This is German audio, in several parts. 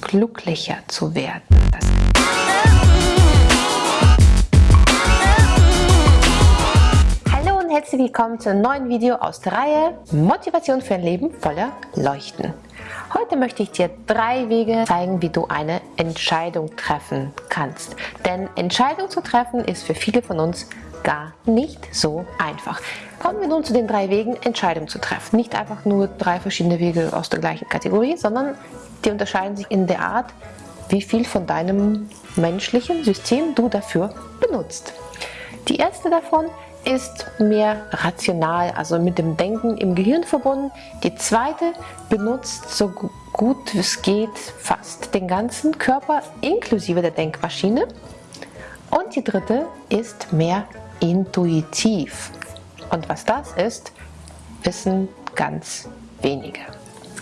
glücklicher zu werden. Und herzlich willkommen zu einem neuen Video aus der Reihe Motivation für ein Leben voller Leuchten. Heute möchte ich dir drei Wege zeigen, wie du eine Entscheidung treffen kannst. Denn Entscheidung zu treffen ist für viele von uns gar nicht so einfach. Kommen wir nun zu den drei Wegen, Entscheidungen zu treffen. Nicht einfach nur drei verschiedene Wege aus der gleichen Kategorie, sondern die unterscheiden sich in der Art, wie viel von deinem menschlichen System du dafür benutzt. Die erste davon ist mehr rational, also mit dem Denken im Gehirn verbunden. Die zweite benutzt so gut es geht fast den ganzen Körper inklusive der Denkmaschine. Und die dritte ist mehr intuitiv. Und was das ist, wissen ganz wenige.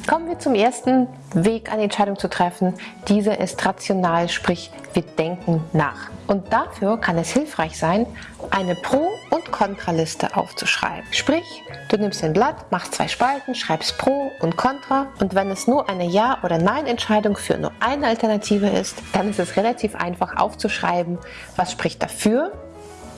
Kommen wir zum ersten Weg, eine Entscheidung zu treffen. Dieser ist rational, sprich wir denken nach. Und dafür kann es hilfreich sein, eine Pro- und Kontraliste aufzuschreiben. Sprich, du nimmst ein Blatt, machst zwei Spalten, schreibst Pro und Contra und wenn es nur eine Ja- oder Nein-Entscheidung für nur eine Alternative ist, dann ist es relativ einfach aufzuschreiben, was spricht dafür,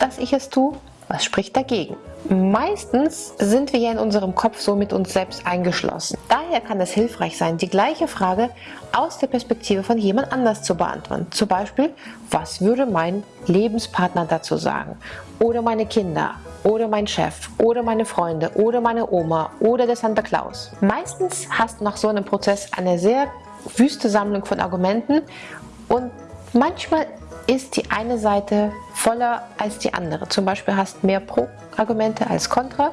dass ich es tue was spricht dagegen? Meistens sind wir ja in unserem Kopf so mit uns selbst eingeschlossen. Daher kann es hilfreich sein, die gleiche Frage aus der Perspektive von jemand anders zu beantworten. Zum Beispiel, was würde mein Lebenspartner dazu sagen? Oder meine Kinder? Oder mein Chef? Oder meine Freunde? Oder meine Oma? Oder der Santa Claus? Meistens hast du nach so einem Prozess eine sehr wüste Sammlung von Argumenten und manchmal ist die eine Seite voller als die andere. Zum Beispiel hast mehr Pro-Argumente als Contra,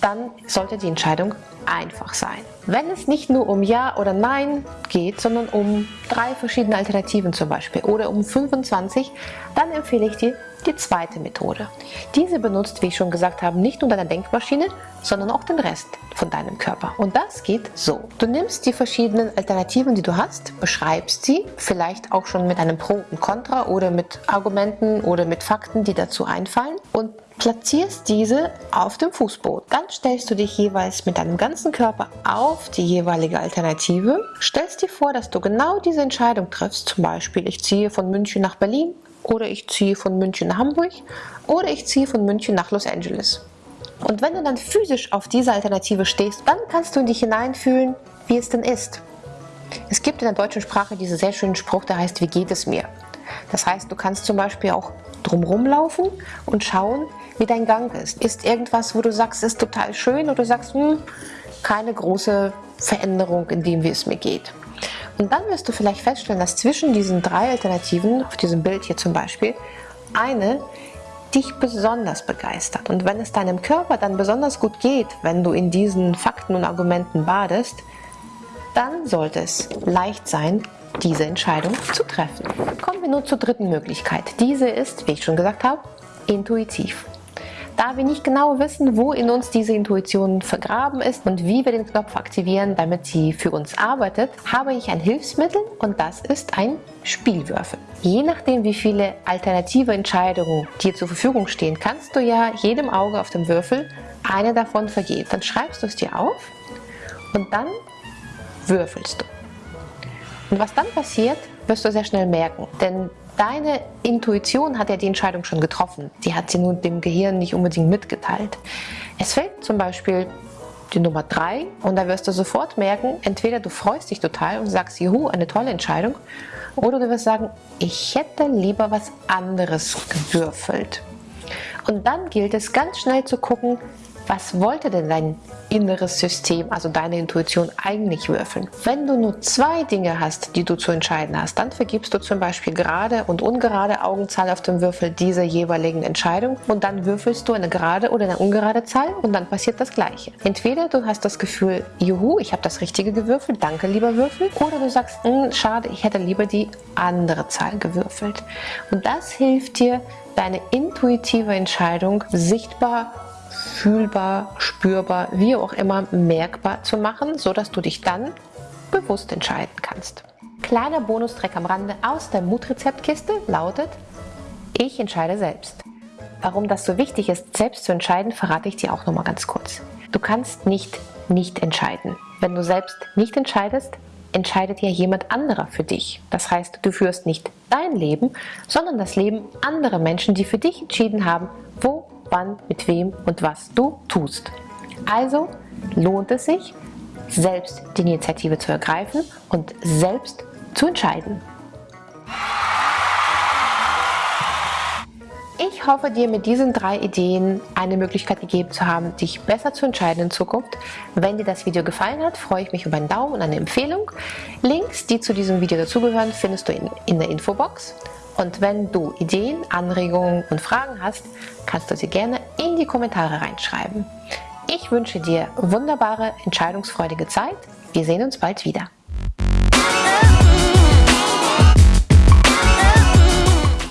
dann sollte die Entscheidung einfach sein. Wenn es nicht nur um Ja oder Nein geht, sondern um drei verschiedene Alternativen zum Beispiel oder um 25, dann empfehle ich dir die zweite Methode. Diese benutzt, wie ich schon gesagt habe, nicht nur deine Denkmaschine, sondern auch den Rest von deinem Körper. Und das geht so. Du nimmst die verschiedenen Alternativen, die du hast, beschreibst sie, vielleicht auch schon mit einem Pro und Contra oder mit Argumenten oder mit Fakten, die dazu einfallen und platzierst diese auf dem Fußboden. Dann stellst du dich jeweils mit deinem ganzen Körper auf die jeweilige Alternative, stellst dir vor, dass du genau diese Entscheidung triffst, zum Beispiel ich ziehe von München nach Berlin oder ich ziehe von München nach Hamburg oder ich ziehe von München nach Los Angeles. Und wenn du dann physisch auf diese Alternative stehst, dann kannst du in dich hineinfühlen, wie es denn ist. Es gibt in der deutschen Sprache diesen sehr schönen Spruch, der heißt, wie geht es mir? Das heißt, du kannst zum Beispiel auch drumherum laufen und schauen, wie dein Gang ist. Ist irgendwas, wo du sagst, ist total schön oder du sagst, hm, keine große Veränderung in dem, wie es mir geht. Und dann wirst du vielleicht feststellen, dass zwischen diesen drei Alternativen, auf diesem Bild hier zum Beispiel, eine dich besonders begeistert. Und wenn es deinem Körper dann besonders gut geht, wenn du in diesen Fakten und Argumenten badest, dann sollte es leicht sein, diese Entscheidung zu treffen. Kommen wir nun zur dritten Möglichkeit. Diese ist, wie ich schon gesagt habe, intuitiv. Da wir nicht genau wissen, wo in uns diese Intuition vergraben ist und wie wir den Knopf aktivieren, damit sie für uns arbeitet, habe ich ein Hilfsmittel und das ist ein Spielwürfel. Je nachdem, wie viele alternative Entscheidungen dir zur Verfügung stehen, kannst du ja jedem Auge auf dem Würfel eine davon vergeben. Dann schreibst du es dir auf und dann würfelst du. Und was dann passiert, wirst du sehr schnell merken. Denn deine Intuition hat ja die Entscheidung schon getroffen. Die hat sie nun dem Gehirn nicht unbedingt mitgeteilt. Es fällt zum Beispiel die Nummer 3 und da wirst du sofort merken, entweder du freust dich total und sagst, juhu, eine tolle Entscheidung, oder du wirst sagen, ich hätte lieber was anderes gewürfelt. Und dann gilt es ganz schnell zu gucken, was wollte denn dein inneres System, also deine Intuition eigentlich würfeln? Wenn du nur zwei Dinge hast, die du zu entscheiden hast, dann vergibst du zum Beispiel gerade und ungerade Augenzahl auf dem Würfel dieser jeweiligen Entscheidung und dann würfelst du eine gerade oder eine ungerade Zahl und dann passiert das gleiche. Entweder du hast das Gefühl, juhu, ich habe das Richtige gewürfelt, danke lieber Würfel, oder du sagst, hm, schade, ich hätte lieber die andere Zahl gewürfelt. Und das hilft dir, deine intuitive Entscheidung sichtbar fühlbar, spürbar, wie auch immer merkbar zu machen, so dass du dich dann bewusst entscheiden kannst. Kleiner Bonustrack am Rande aus der Mutrezeptkiste lautet, ich entscheide selbst. Warum das so wichtig ist, selbst zu entscheiden, verrate ich dir auch noch mal ganz kurz. Du kannst nicht nicht entscheiden. Wenn du selbst nicht entscheidest, entscheidet ja jemand anderer für dich. Das heißt, du führst nicht dein Leben, sondern das Leben anderer Menschen, die für dich entschieden haben, wo, wann, mit wem und was du tust. Also lohnt es sich, selbst die Initiative zu ergreifen und selbst zu entscheiden. Ich hoffe, dir mit diesen drei Ideen eine Möglichkeit gegeben zu haben, dich besser zu entscheiden in Zukunft. Wenn dir das Video gefallen hat, freue ich mich über einen Daumen und eine Empfehlung. Links, die zu diesem Video dazugehören, findest du in, in der Infobox. Und wenn du Ideen, Anregungen und Fragen hast, kannst du sie gerne in die Kommentare reinschreiben. Ich wünsche dir wunderbare, entscheidungsfreudige Zeit. Wir sehen uns bald wieder.